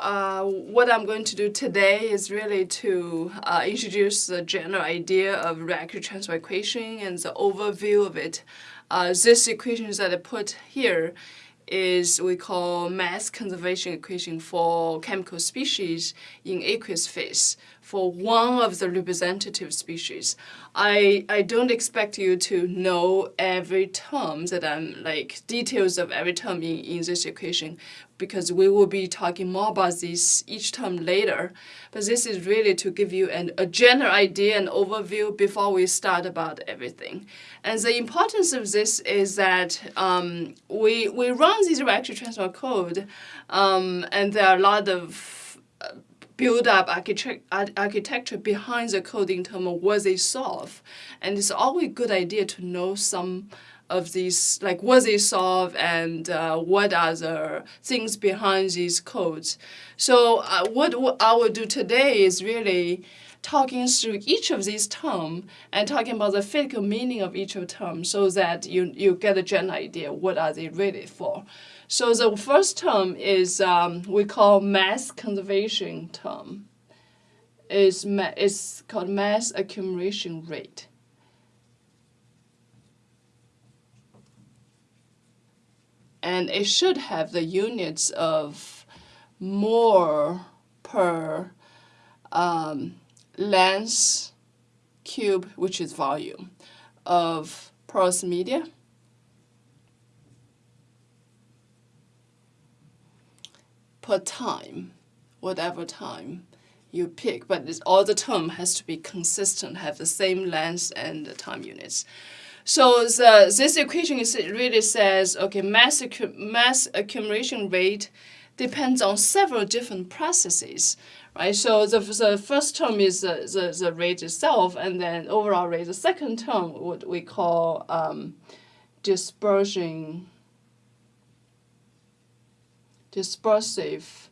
uh, what I'm going to do today is really to uh, introduce the general idea of reactive transfer equation and the overview of it. Uh, this equation that I put here is we call mass conservation equation for chemical species in aqueous phase for one of the representative species. I, I don't expect you to know every term that I'm like details of every term in, in this equation because we will be talking more about this each term later. But this is really to give you an, a general idea and overview before we start about everything. And the importance of this is that um, we, we run this reactive transfer code um, and there are a lot of uh, build up architect architecture behind the code in terms of what they solve. And it's always a good idea to know some of these, like what they solve and uh, what are the things behind these codes. So uh, what, I will do today is really talking through each of these terms and talking about the physical meaning of each of terms so that you, you get a general idea what are they really for. So the first term is um, we call mass conservation term. Is it's called mass accumulation rate. And it should have the units of mole per um, length cube, which is volume, of porous media per time, whatever time you pick, but all the term has to be consistent, have the same length and the time units. So the, this equation is, really says, okay, mass, mass accumulation rate depends on several different processes, right? So the, the first term is the, the, the rate itself, and then overall rate. The second term, what we call um, dispersion dispersive,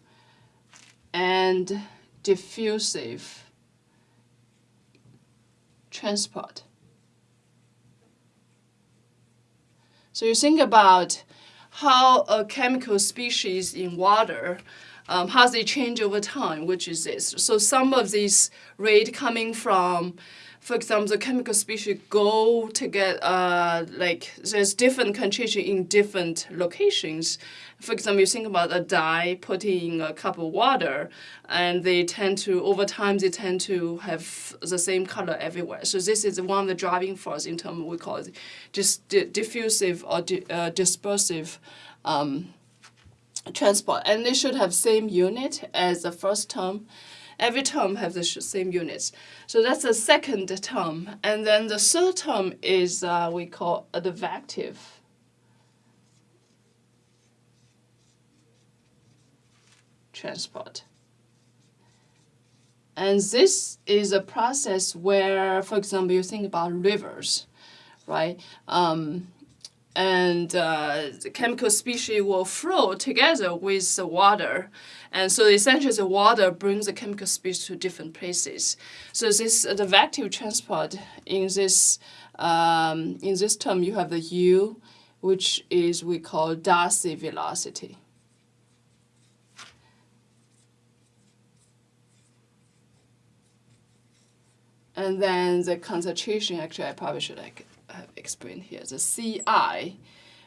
and diffusive transport. So you think about how a chemical species in water, um, how they change over time, which is this. So some of these rate coming from for example, the chemical species go to get, uh, like, there's different concentration in different locations. For example, you think about a dye put in a cup of water, and they tend to, over time, they tend to have the same color everywhere. So this is one of the driving force in terms of we call it just diffusive or di uh, dispersive um, transport. And they should have same unit as the first term. Every term has the same units. So that's the second term. And then the third term is uh, we call advective. transport. And this is a process where, for example, you think about rivers, right? Um, and uh, the chemical species will flow together with the water. And so essentially the water brings the chemical species to different places. So this uh, the advective transport in this um, in this term you have the u, which is we call Darcy velocity. And then the concentration, actually I probably should like have explained here. The Ci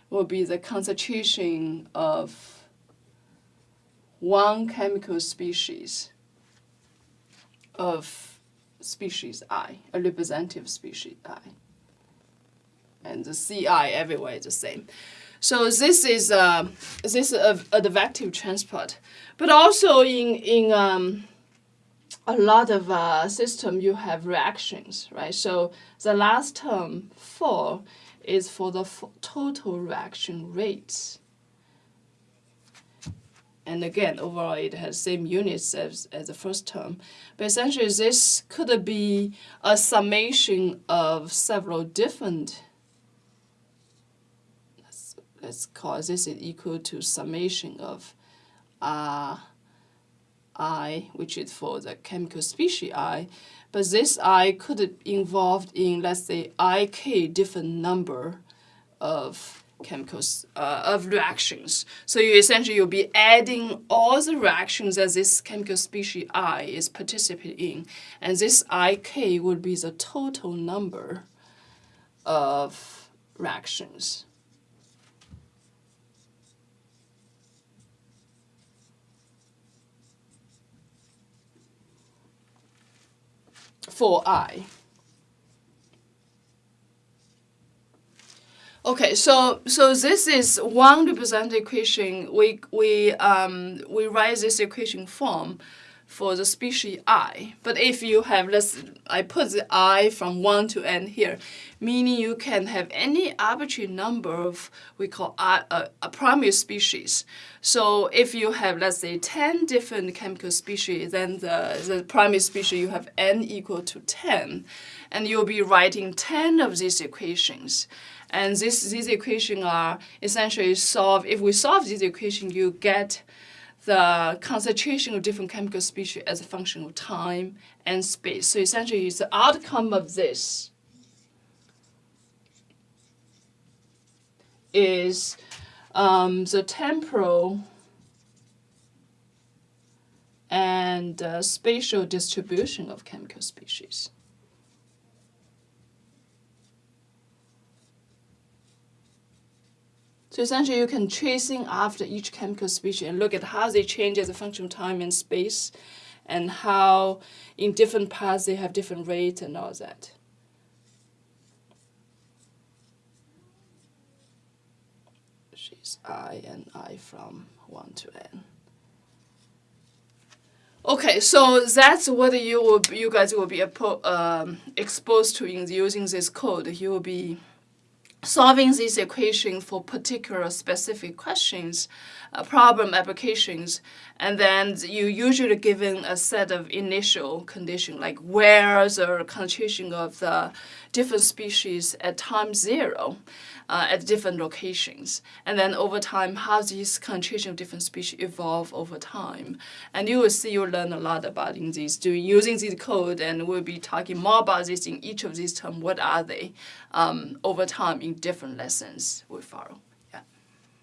will be the concentration of one chemical species of species I, a representative species I. And the Ci everywhere is the same. So this is uh, this is a, advective transport, but also in in um, a lot of uh, system you have reactions, right? So the last term four is for the total reaction rates. And again, overall it has same units as, as the first term. But essentially this could be a summation of several different let's, let's call this is equal to summation of uh, I, which is for the chemical species I, but this I could be involved in, let's say, ik different number of chemicals uh, of reactions. So you essentially you'll be adding all the reactions that this chemical species I is participating in, and this IK would be the total number of reactions. For I. Okay, so so this is one representative equation. We we um we write this equation form for the species i. But if you have let's I put the i from one to n here, meaning you can have any arbitrary number of we call a, a, a primary species. So if you have let's say ten different chemical species, then the the primary species you have n equal to ten, and you'll be writing ten of these equations. And this, these equations are essentially solved. If we solve these equation, you get the concentration of different chemical species as a function of time and space. So essentially, the outcome of this is um, the temporal and uh, spatial distribution of chemical species. So essentially, you can tracing after each chemical species and look at how they change as a function of time and space, and how in different parts they have different rates and all that. She's I and I from 1 to n. Okay, so that's what you will you guys will be um, exposed to in using this code. You will be solving this equation for particular specific questions, uh, problem applications, and then you usually given a set of initial condition like where the concentration of the different species at time zero uh, at different locations. And then over time, how these concentration of different species evolve over time. And you will see you learn a lot about in these, using this code, and we'll be talking more about this in each of these terms. What are they um, over time in different lessons we follow.